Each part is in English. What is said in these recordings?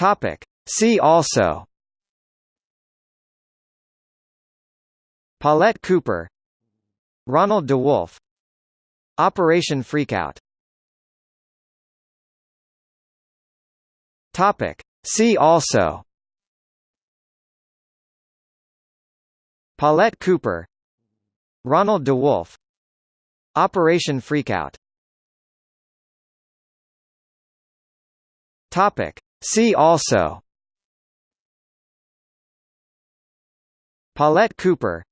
Topic. See also. Paulette Cooper. Ronald DeWolf. Operation Freakout. Topic. See also. Paulette Cooper. Ronald DeWolf. Operation Freakout. Topic. See also Paulette Cooper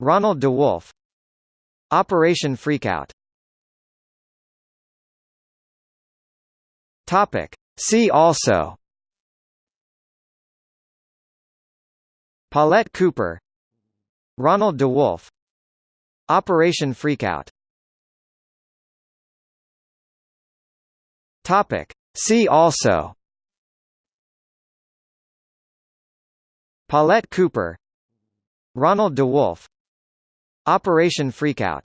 Ronald DeWolf Operation Freakout Topic. See also Paulette Cooper Ronald DeWolf Operation Freakout Topic. See also Paulette Cooper Ronald DeWolf Operation Freakout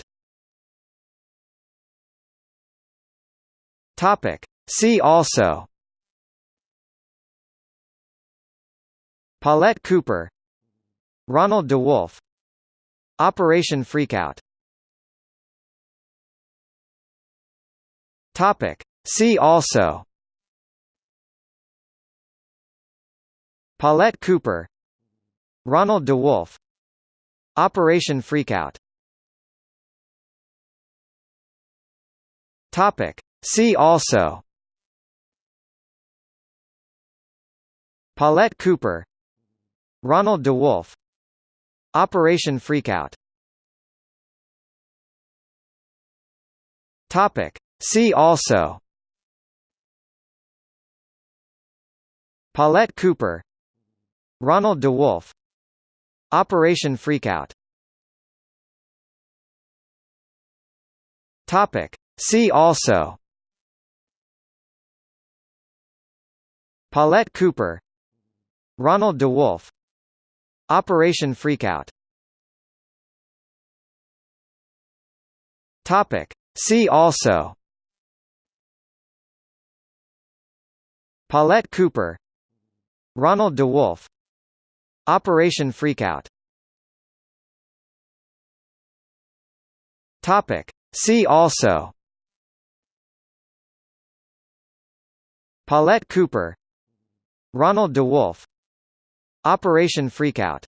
Topic. See also Paulette Cooper Ronald DeWolf Operation Freakout Topic. See also Paulette Cooper Ronald DeWolf Operation Freakout Topic. See also Paulette Cooper Ronald DeWolf Operation Freakout Topic. See also Paulette Cooper Ronald DeWolf Operation Freakout. Topic. See also. Paulette Cooper. Ronald DeWolf. Operation Freakout. Topic. See also. Paulette Cooper. Ronald DeWolf Operation Freakout. Topic. See also. Paulette Cooper. Ronald DeWolf. Operation Freakout